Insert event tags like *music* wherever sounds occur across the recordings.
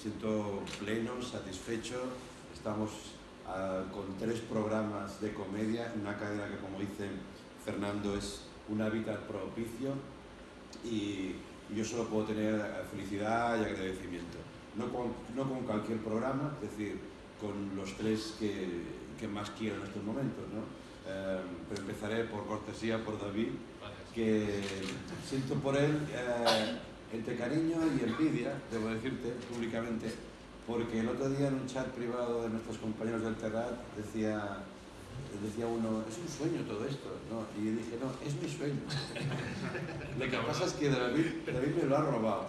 siento pleno, satisfecho. Estamos ah, con tres programas de comedia, una cadena que como dice Fernando es un hábitat propicio y yo solo puedo tener felicidad y agradecimiento. No con, no con cualquier programa, es decir, con los tres que, que más quiero en estos momentos. ¿no? Eh, pero empezaré por cortesía por David, que siento por él eh, entre cariño y envidia, debo decirte públicamente, porque el otro día en un chat privado de nuestros compañeros del Terrat decía, decía uno, es un sueño todo esto, ¿no? y dije, no, es mi sueño. *laughs* lo que pasa es que David, David me lo ha robado.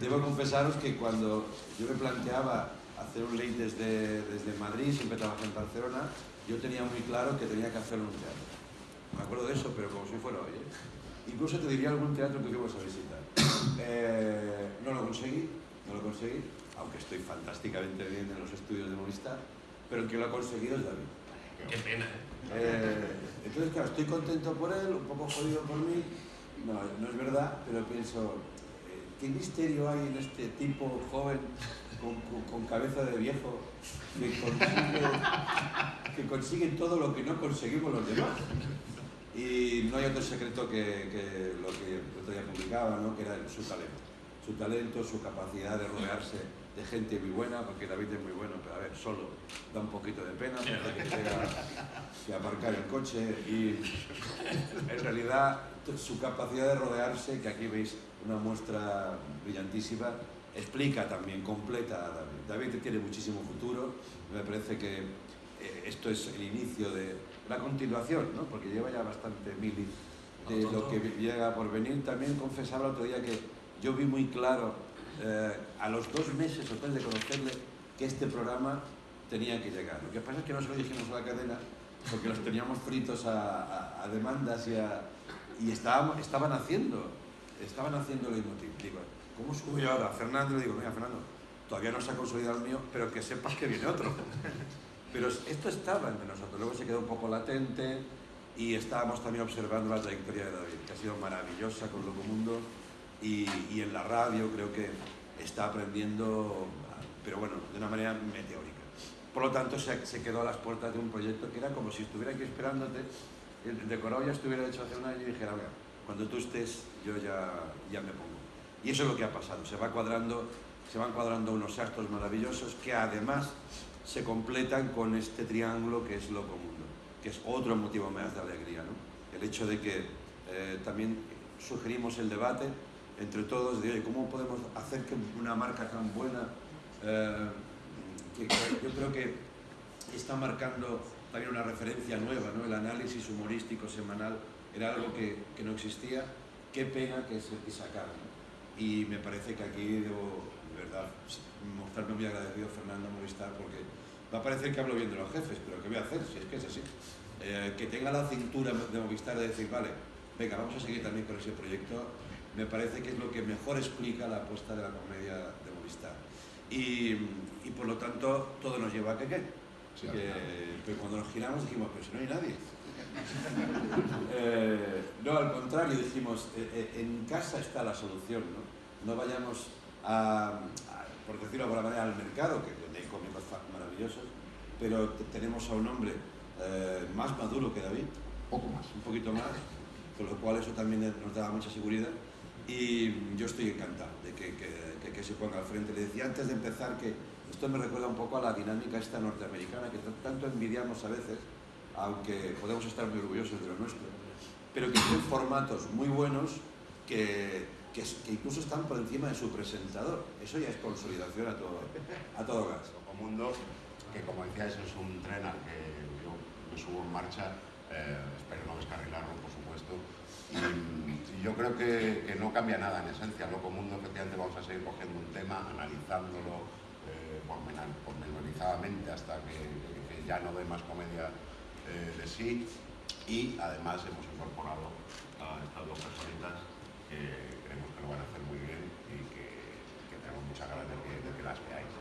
Debo confesaros que cuando yo me planteaba hacer un late desde, desde Madrid, siempre trabajé en Barcelona, yo tenía muy claro que tenía que hacerlo en un teatro. Me acuerdo de eso, pero como si fuera hoy. ¿eh? Incluso te diría algún teatro que fuimos a visitar. *coughs* Eh, no lo conseguí, no lo conseguí, aunque estoy fantásticamente bien en los estudios de Movistar, pero el que lo ha conseguido es David. Qué pena. Eh, entonces, claro, estoy contento por él, un poco jodido por mí. No, no es verdad, pero pienso, ¿qué misterio hay en este tipo joven con, cabeza de viejo que consigue, que consigue todo lo que no conseguimos los demás? Y no hay otro secreto que, lo que el otro día publicaba, ¿no? que era su talento. Su talento, su capacidad de rodearse de gente muy buena, porque David es muy bueno, pero a ver, solo da un poquito de pena, que tenga que aparcar el coche y en realidad su capacidad de rodearse, que aquí veis una muestra brillantísima, explica también, completa a David. David tiene muchísimo futuro, me parece que eh, esto es el inicio de la continuación, ¿no? porque lleva ya bastante mili de lo que llega por venir. También confesaba el otro día que yo vi muy claro eh, a los dos meses o tres de conocerle que este programa tenía que llegar. Lo que pasa es que no se lo dijimos a la cadena porque los teníamos fritos a, demandas y, y estaban, estaban haciendo, estaban haciendo lo Digo, ¿cómo subo yo ahora? Fernando le digo, mira Fernando, todavía no se ha consolidado el mío, pero que sepas que viene otro. Pero esto estaba entre nosotros, luego se quedó un poco latente y estábamos también observando la trayectoria de David, que ha sido maravillosa con Locomundo y, y en la radio creo que está aprendiendo, pero bueno, de una manera meteórica. Por lo tanto, se, se, quedó a las puertas de un proyecto que era como si estuviera aquí esperándote, el decorado ya estuviera hecho hace un año y dijera, mira, cuando tú estés, yo ya, ya me pongo. Y eso es lo que ha pasado, se, va cuadrando, se van cuadrando unos actos maravillosos que además se completan con este triángulo que es lo común, que es otro motivo más de alegría. ¿no? El hecho de que eh, también sugerimos el debate entre todos de cómo podemos hacer que una marca tan buena, eh, que, yo creo que está marcando también una referencia nueva, ¿no? el análisis humorístico semanal era algo que, que no existía, qué pena que se que. Y me parece que aquí debo, de verdad, mostrarme muy agradecido Fernando Movistar porque va a parecer que hablo bien de los jefes, pero ¿qué voy a hacer si es que es así? Eh, que tenga la cintura de Movistar de decir, vale, venga, vamos a seguir también con ese proyecto, me parece que es lo que mejor explica la apuesta de la comedia de Movistar. Y, y por lo tanto, todo nos lleva a que qué. que, cuando nos giramos dijimos, pero si no hay nadie. *laughs* Eh, no, al contrario, dijimos, eh, en casa está la solución, ¿no? No vayamos a, por decirlo de alguna manera, al mercado, que donde hay cómicos maravillosos, pero tenemos a un hombre más maduro que David, poco más, un poquito más, con lo cual eso también nos da mucha seguridad. Y yo estoy encantado de que, que, que, se ponga al frente. Le decía antes de empezar que esto me recuerda un poco a la dinámica esta norteamericana, que tanto envidiamos a veces, aunque podemos estar muy orgullosos de lo nuestro, pero que tienen formatos muy buenos que, que, incluso están por encima de su presentador. Eso ya es consolidación a todo, a todo gas. *laughs* Mundo, que como decías es un tren al que yo me subo en marcha, eh, espero no descarrilarlo, por supuesto, y, yo creo que, no cambia nada en esencia. Loco Mundo, efectivamente, vamos a seguir cogiendo un tema, analizándolo eh, pormenorizadamente hasta que, ya no dé más comedia eh, de sí. Y además hemos incorporado a estas dos personitas que lo van a hacer muy bien y que, que tenemos muchas ganas de que, las veáis.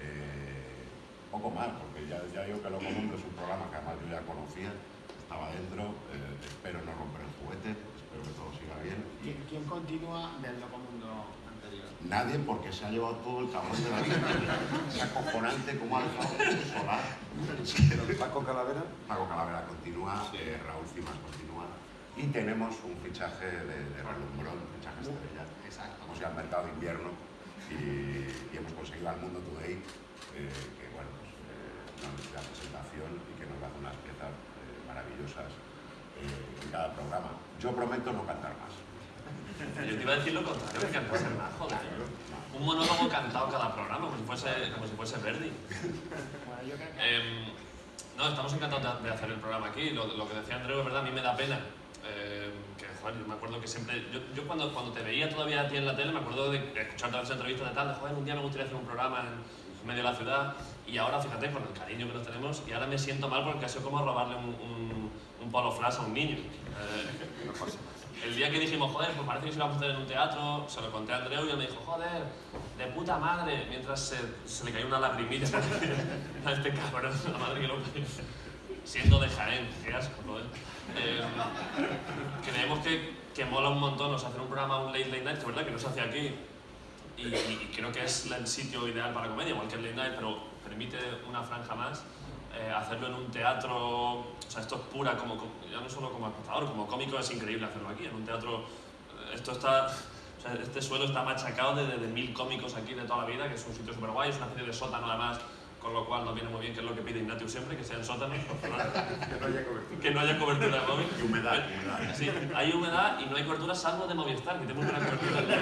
Eh, poco más, porque ya, ya digo que Loco Mundo es un programa que además yo ya conocía estaba dentro, eh, espero no romper el juguete, espero que todo siga bien. ¿Quién, continúa del Loco Mundo anterior? Nadie porque se ha llevado todo el cabrón de la vida. *laughs* Es acojonante como ha dejado solar. Paco Calavera. Paco Calavera continúa, eh, Raúl Cimas continúa. Y tenemos un fichaje de, de relumbrón, un fichaje estrella. Exacto. Hemos ido al mercado de invierno y, y hemos conseguido al Mundo Today, eh, que bueno, pues, eh, una la presentación y que nos hace unas piezas eh, maravillosas eh, en cada programa. Yo prometo no cantar más. Yo te iba a decir lo contrario, que cantas el más, joder. Un monólogo cantado cada programa, como si fuese, como si fuese Verdi. Em, no, estamos encantados de, de hacer el programa aquí. Lo, lo que decía Andreu, es verdad, a mí me da pena. Em, que, joder, yo me acuerdo que siempre. Yo, yo cuando, cuando te veía todavía a ti en la tele, me acuerdo de escuchar todas las entrevistas de tal, de joder, un día me gustaría hacer un programa en medio de la ciudad. Y ahora, fíjate, con el cariño que nos tenemos, y ahora me siento mal porque ha sido como robarle un, un, un polo flash a un niño. Eh, el día que dijimos, joder, pues parece que se lo vamos a hacer en un teatro, se lo conté a Andreu y él me dijo, joder, de puta madre, mientras se, se le cayó una lagrimilla *laughs* a este cabrón, la madre que lo parió. Siendo de Jaén, qué asco, joder. Eh, creemos que, que mola un montón, o sea, hacer un programa, un late late night, que es verdad que no se hace aquí, y, y creo que es el sitio ideal para comedia, igual que el late night, pero permite una franja más. eh, hacerlo en un teatro, o sea, esto es pura, como- ya no solo como espectador, como cómico es increíble hacerlo aquí, en un teatro, eh, esto está, o sea, este suelo está machacado de, de, de mil cómicos aquí de toda la vida, que es un sitio súper guay, es una especie de sótano además, con lo cual nos viene muy bien, que es lo que pide Ignatius siempre, que sean sótanos, por favor, *laughs* Que no haya cobertura. que no haya cobertura móvil. Y humedad, humedad. Sí, hay humedad y no hay cobertura salvo de Movistar, que tenemos buena cobertura.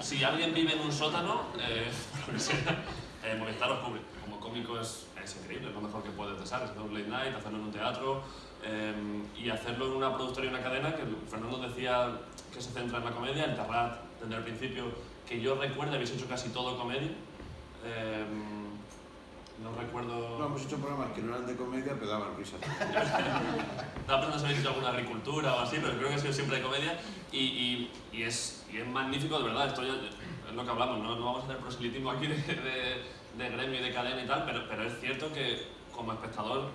Si alguien vive en un sótano, eh, *laughs* lo que sea, eh, Movistar os cubre. Como cómico es, es increíble, es lo mejor que puedes desear, hacer un late night, hacerlo en un teatro eh, y hacerlo en una productora y una cadena que Fernando decía que se centra en la comedia, el Terrat, desde el principio, que yo recuerdo, habéis hecho casi todo comedia. Eh, no recuerdo... No, hemos hecho programas que no eran de comedia, pero daban risas. *laughs* Estaba pensando si habéis hecho alguna agricultura o así, pero creo que ha sido siempre de comedia y, y, y es, y es magnífico, de verdad, esto ya es lo que hablamos, no, no vamos a hacer proselitismo aquí de, de, de gremio y de cadena y tal, pero, pero es cierto que como espectador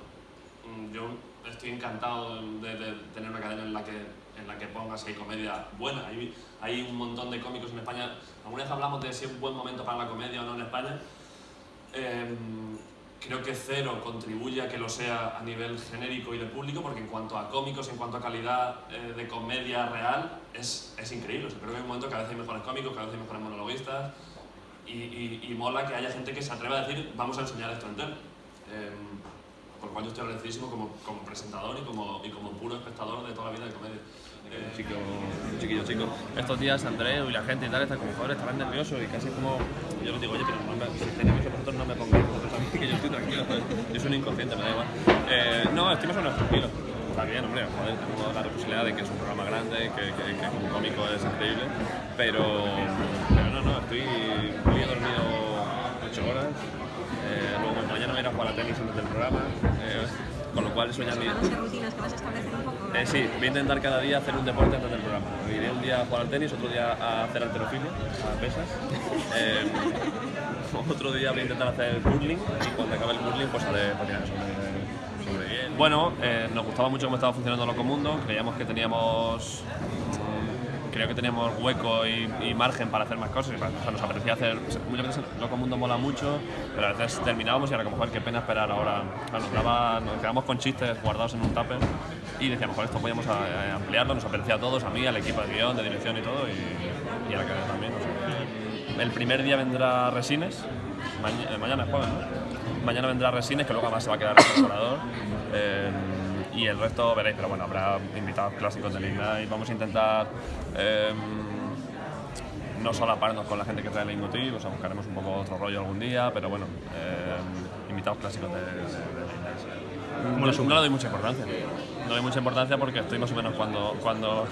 mm, yo estoy encantado de, de tener una cadena en la que, en la que pongas hay comedia buena. Hay, hay un montón de cómicos en España. Alguna vez hablamos de si es un buen momento para la comedia o no en España. Em, creo que cero contribuye a que lo sea a nivel genérico y de público, porque en cuanto a cómicos, en cuanto a calidad eh, de comedia real, es, es increíble. O sea, creo que hay un momento que a veces hay mejores cómicos, cada vez hay mejores monologuistas, y, y, y mola que haya gente que se atreva a decir, vamos a enseñar esto entero. Em, por lo cual yo estoy agradecidísimo como, como presentador y como, y como puro espectador de toda la vida de comedia. Eh, chico, chiquillo, chico. Estos días Andreu y la gente y tal están como, joder, estarán nerviosos y casi como... Yo les digo, oye, pero no me, si estáis nerviosos vosotros no me pongáis que yo estoy tranquilo. Yo soy un inconsciente, me da igual. Eh, no, estoy más o menos tranquilo. Está bien, hombre, joder, tengo la responsabilidad de que es un programa grande, que, que, como cómico es increíble, pero, no, no, estoy... Hoy dormido 8 horas, eh, luego mañana voy a ir a jugar a tenis antes del programa, con lo cual eso ya me... De rutinas que vas a establecer un poco. Eh, sí, voy a intentar cada día hacer un deporte antes del programa. Iré un día a jugar al tenis, otro día a hacer alterofilia, a pesas. *laughs* Eh, otro día voy a intentar hacer curling y cuando acabe el curling pues haré patinar sobre, sobre hielo. Bueno, eh, nos gustaba mucho cómo estaba funcionando Locomundo, creíamos que teníamos creo que teníamos hueco y, margen para hacer más cosas. o sea, nos apetecía hacer. Muchas veces Locomundo mola mucho, pero a veces terminábamos y era como, joder, qué pena esperar ahora. O sea, nos, daba- con chistes guardados en un tupper y decíamos, joder, esto podíamos a- a ampliarlo, nos apetecía a todos, a mí, al equipo de guion, de dirección y todo, y, a la cadena también. o sea. El primer día vendrá Resines, eh, mañana es jueves, ¿no? Mañana vendrá Resines, que luego además se va a quedar el. Eh, y el resto veréis, pero bueno, habrá invitados clásicos del Ignite. Vamos a intentar eh, no solaparnos con la gente que trae el Leitmotiv, o sea, buscaremos un poco otro rollo algún día, pero bueno, eh, invitados clásicos de, de, del Ignite. No, no le doy mucha importancia. No le doy mucha importancia porque estoy más o menos cuando, cuando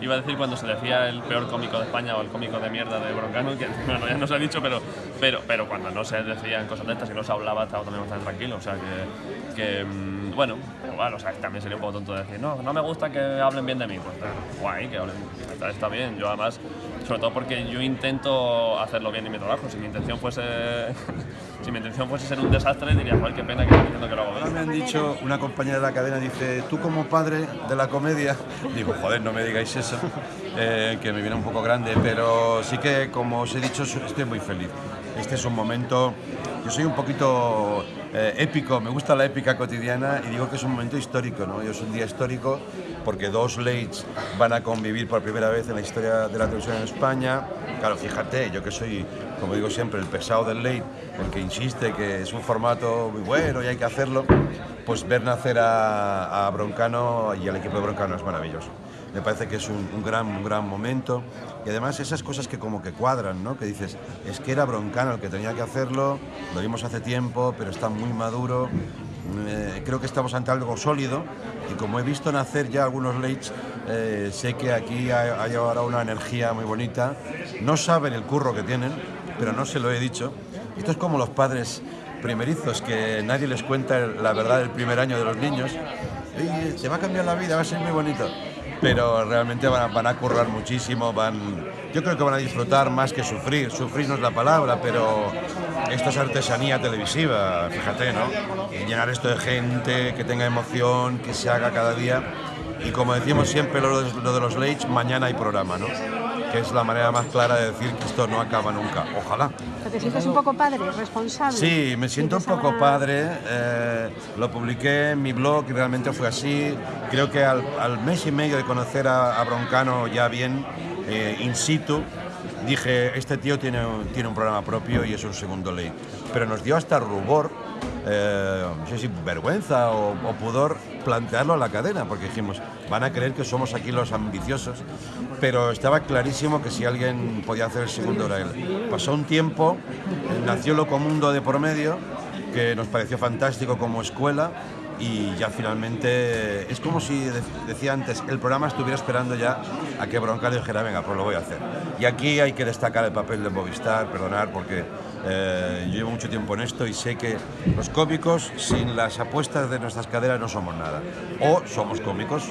iba a decir cuando se decía el peor cómico de España o el cómico de mierda de Broncano, que *laughs* bueno, ya no se ha dicho, pero, pero, pero cuando no se decían cosas de estas y no se hablaba, estaba también bastante tranquilo. O sea que, que mm, bueno, bueno, o sea, también sería un poco tonto decir, no, no me gusta que hablen bien de mí. Pues está guay, que hablen, está, está bien. Yo además sobre todo porque yo intento hacerlo bien en mi trabajo. Si mi intención fuese, *laughs* si mi intención fuese ser un desastre, diría, joder, qué pena que estoy diciendo que lo hago bien. me han dicho, una compañera de la cadena dice, tú como padre de la comedia, *laughs* digo, joder, no me digáis eso, *laughs* eh, que me viene un poco grande, pero sí que, como os he dicho, estoy muy feliz. Este es un momento, yo soy un poquito eh, épico, me gusta la épica cotidiana y digo que es un momento histórico, ¿no? Es un día histórico porque dos Lates van a convivir por primera vez en la historia de la televisión en España. Claro, fíjate, yo que soy, como digo siempre, el pesado del late, el que insiste que es un formato muy bueno y hay que hacerlo, pues ver nacer a, a Broncano y al equipo de Broncano es maravilloso. Me parece que es un, gran, gran momento y además esas cosas que como que cuadran, ¿no? Que dices, es que era Broncano el que tenía que hacerlo, lo vimos hace tiempo, pero está muy maduro. Eh, creo que estamos ante algo sólido y como he visto nacer ya algunos lates, eh, sé que aquí hay, ahora una energía muy bonita. No saben el curro que tienen, pero no se lo he dicho. Esto es como los padres primerizos, que nadie les cuenta la verdad del primer año de los niños. Te va a cambiar la vida, va a ser muy bonito. Pero realmente van a, currar muchísimo, van, yo creo que van a disfrutar más que sufrir. Sufrir no es la palabra, pero esto es artesanía televisiva, fíjate, ¿no? Llenar esto de gente, que tenga emoción, que se haga cada día. Y como decimos siempre lo de, lo de los Lates, mañana hay programa, ¿no? Que es la manera más clara de decir que esto no acaba nunca. Ojalá. ¿Pero ¿Te sientes un poco padre, responsable? Sí, me siento un ¿Sientes poco padre. eh, lo publiqué en mi blog y realmente fue así. Creo que al, al mes y medio de conocer a, a Broncano ya bien, eh, in situ, dije, este tío tiene, tiene un programa propio y es un segundo ley. Pero nos dio hasta rubor, eh, no sé si vergüenza o, pudor, plantearlo a la cadena, porque dijimos, van a creer que somos aquí los ambiciosos. Pero estaba clarísimo que si alguien podía hacer el segundo era él. Pasó un tiempo, eh, nació Locomundo de por medio, que nos pareció fantástico como escuela y ya finalmente es como si de- decía antes el programa estuviera esperando ya a que Broncano dijera venga pues lo voy a hacer y aquí hay que destacar el papel de Movistar perdonar porque eh, yo llevo mucho tiempo en esto y sé que los cómicos sin las apuestas de nuestras caderas no somos nada o somos cómicos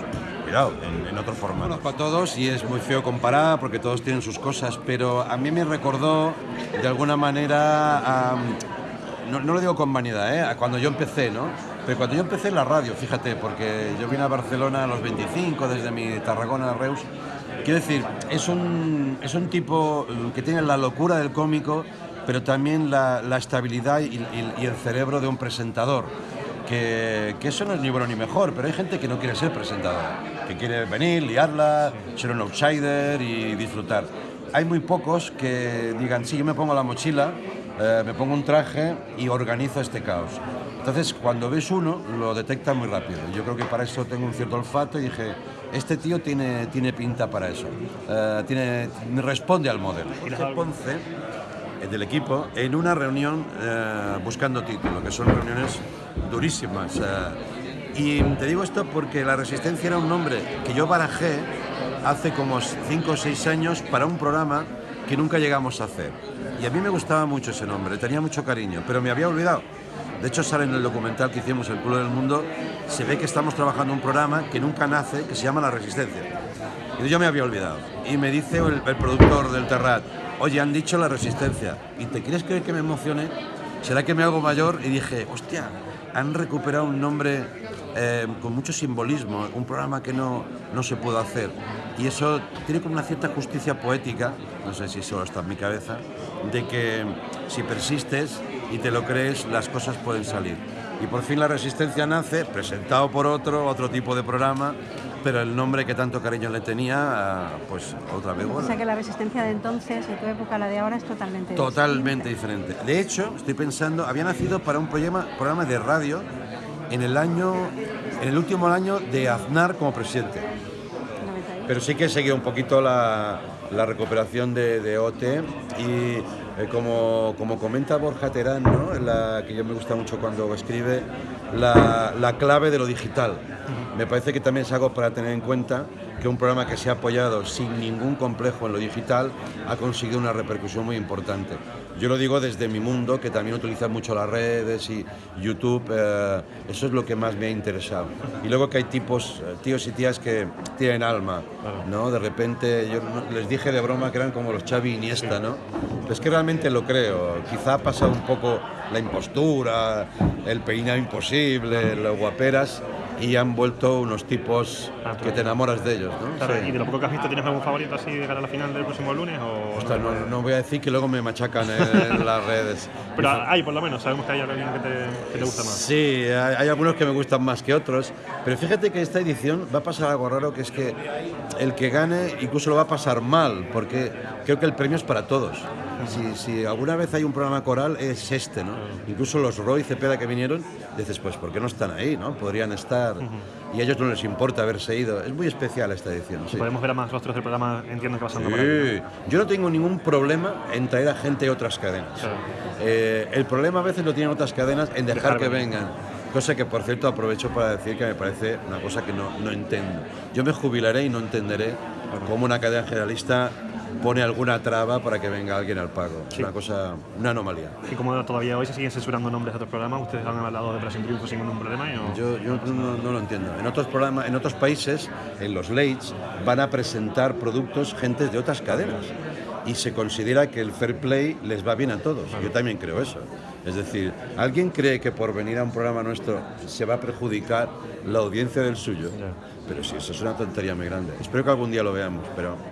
cuidado en, en otro formato conozco a todos y es muy feo comparar porque todos tienen sus cosas pero a mí me recordó de alguna manera a no, no lo digo con vanidad, ¿eh? A cuando yo empecé, ¿no? Pero cuando yo empecé en la radio, fíjate, porque yo vine a Barcelona a los 25, desde mi Tarragona Reus. Quiero decir, es un, es un tipo eh, que tiene la locura del cómico, pero también la, la estabilidad y, y- y el cerebro de un presentador. Que, que eso no es ni bueno ni mejor, pero hay gente que no quiere ser presentador, que quiere venir, liarla, ser un outsider y disfrutar. Hay muy pocos que digan, sí, yo me pongo la mochila, eh, me pongo un traje y organizo este caos. Entonces, cuando ves uno, lo detecta muy rápido. Yo creo que para eso tengo un cierto olfato y dije, este tío tiene, tiene pinta para eso. Eh, tiene, responde al modelo. Jorge Ponce, del equipo, en una reunión eh, buscando título, que son reuniones durísimas. eh, y te digo esto porque La Resistencia era un nombre que yo barajé hace como 5 o 6 años para un programa que nunca llegamos a hacer. Y a mí me gustaba mucho ese nombre, tenía mucho cariño, pero me había olvidado. De hecho, sale en el documental que hicimos, El culo del mundo, se ve que estamos trabajando un programa que nunca nace, que se llama La Resistencia. Y yo me había olvidado. Y me dice el, productor del Terrat, oye, han dicho La Resistencia. ¿Y te quieres creer que me emocioné? ¿Será que me hago mayor? Y dije, hostia, han recuperado un nombre eh, con mucho simbolismo, un programa que no, no se pudo hacer. Y eso tiene como una cierta justicia poética, no sé si solo está en mi cabeza, de que si persistes y te lo crees, las cosas pueden salir. Y por fin la resistencia nace, presentado por otro, otro tipo de programa, pero el nombre que tanto cariño le tenía, ah, pues otra vez O bueno. sea que la resistencia de entonces y tu época, la de ahora, es totalmente Totalmente diferente. De hecho, estoy pensando, había nacido para un programa, programa de radio en el año, en el último año de Aznar como presidente. Pero sí que he seguido un poquito la, la recuperación de, de OT y eh, como, como comenta Borja Terán, ¿no? la, que yo me gusta mucho cuando escribe, la, la clave de lo digital. Me parece que también es algo para tener en cuenta que un programa que se ha apoyado sin ningún complejo en lo digital ha conseguido una repercusión muy importante. Yo lo digo desde mi mundo, que también utiliza mucho las redes y YouTube, eh, eso es lo que más me ha interesado. Y luego que hay tipos, eh, tíos y tías que tienen alma, ¿no? De repente, yo les dije de broma que eran como los Xavi Iniesta, ¿no? Es que realmente lo creo. Quizá ha pasado un poco la impostura, el peinado imposible, las guaperas, y han vuelto unos tipos que te enamoras de ellos, ¿no? Claro, Sí. ¿Y de lo poco que has visto, tienes algún favorito así de cara a la final del próximo lunes? O... Ostras, no, no voy a decir que luego me machacan en *laughs* las redes. Pero hay, por lo menos, sabemos que hay alguien que te, que te gusta más. Sí, hay, hay algunos que me gustan más que otros, pero fíjate que esta edición va a pasar algo raro, que es que el que gane incluso lo va a pasar mal, porque creo que el premio es para todos. Si, si alguna vez hay un programa coral es este, ¿no? Incluso los Roy Cepeda que vinieron, dices, pues ¿por qué no están ahí, no? Podrían estar y a ellos no les importa haberse ido. Es muy especial esta edición. sí. Podemos ver a más rostros del programa, entiendo que pasando por ahí. Sí. Yo no tengo ningún problema en traer a gente de otras cadenas. Claro. Eh, el problema a veces lo tienen otras cadenas en dejar, Dejar que venir. vengan. Cosa que, por cierto, aprovecho para decir que me parece una cosa que no, no entiendo. Yo me jubilaré y no entenderé cómo una cadena generalista pone alguna traba para que venga alguien al pago. Es una cosa, una anomalía. Y como todavía hoy se siguen censurando nombres de otros programas, ustedes han hablado de Operación Triunfo sin ningún problema. ¿y o- Yo, yo no, no lo entiendo. En otros programas, en otros países, en los lates, van a presentar productos gentes de otras cadenas y se considera que el fair play les va bien a todos. Yo también creo eso. Es decir, ¿alguien cree que por venir a un programa nuestro se va a perjudicar la audiencia del suyo? Pero sí, eso es una tontería muy grande. Espero que algún día lo veamos, pero